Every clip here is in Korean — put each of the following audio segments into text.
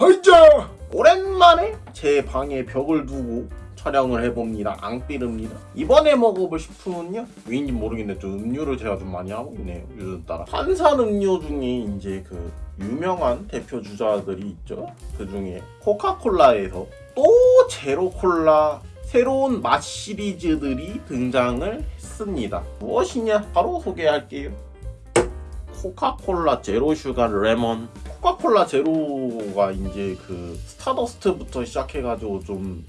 하이자! 오랜만에 제 방에 벽을 두고 촬영을 해봅니다. 앙삐릅니다. 이번에 먹어볼 식품은요? 왜인지 모르겠는데 좀 음료를 제가 좀 많이 하고 있네요. 요즘 따라. 탄산 음료 중에 이제 그 유명한 대표 주자들이 있죠. 그 중에 코카콜라에서 또 제로콜라 새로운 맛 시리즈들이 등장을 했습니다. 무엇이냐? 바로 소개할게요. 코카콜라 제로 슈가 레몬 코카콜라 제로가 이제 그 스타더스트부터 시작해가지고 좀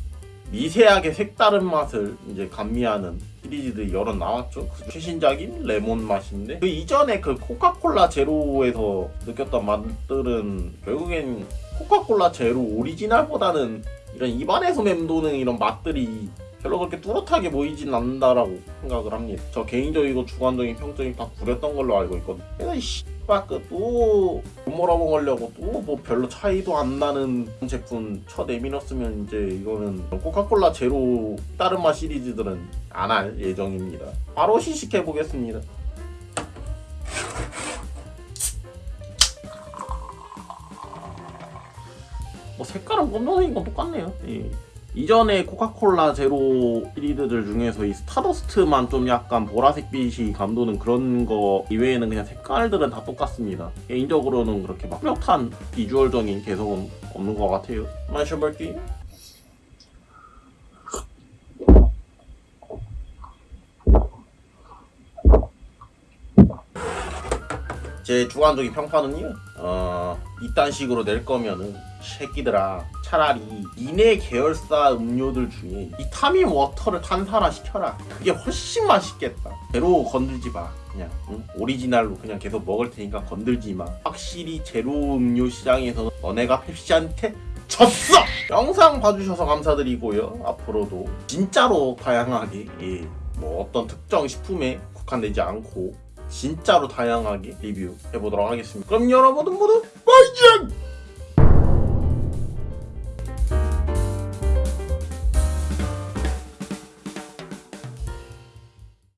미세하게 색다른 맛을 이제 감미하는 시리즈들이 여러 나왔죠. 그 최신작인 레몬 맛인데 그 이전에 그 코카콜라 제로에서 느꼈던 맛들은 결국엔 코카콜라 제로 오리지널보다는 이런 입안에서 맴도는 이런 맛들이 별로 그렇게 뚜렷하게 보이진 않는다라고 생각을 합니다. 저 개인적이고 주관적인 평점이 다 구렸던 걸로 알고 있거든요. 그래서 이 씨발 그또 말아먹으려고 또 뭐 별로 차이도 안 나는 제품 쳐 내밀었으면 이제 이거는 코카콜라 제로 다른 맛 시리즈들은 안 할 예정입니다. 바로 시식해 보겠습니다. 뭐 색깔은 검정색인 건 똑같네요. 예. 이전에 코카콜라 제로 시리즈들 중에서 이 스타더스트만 좀 약간 보라색 빛이 감도는 그런 거 이외에는 그냥 색깔들은 다 똑같습니다. 개인적으로는 그렇게 막 뚜렷한 비주얼적인 개성은 없는 것 같아요. 마셔볼게요. 제 주관적인 평판은요. 어, 이딴 식으로 낼 거면은 새끼들아 차라리 이내 계열사 음료들 중에 이 타민 워터를 탄산화 시켜라. 그게 훨씬 맛있겠다. 제로 건들지 마. 그냥 응? 오리지널로 그냥 계속 먹을 테니까 건들지 마. 확실히 제로 음료 시장에서는 너네가 펩시한테 졌어! 영상 봐주셔서 감사드리고요. 앞으로도 진짜로 다양하게 예, 뭐 어떤 특정 식품에 국한되지 않고 진짜로 다양하게 리뷰 해보도록 하겠습니다. 그럼 여러분들 모두 빠이짱!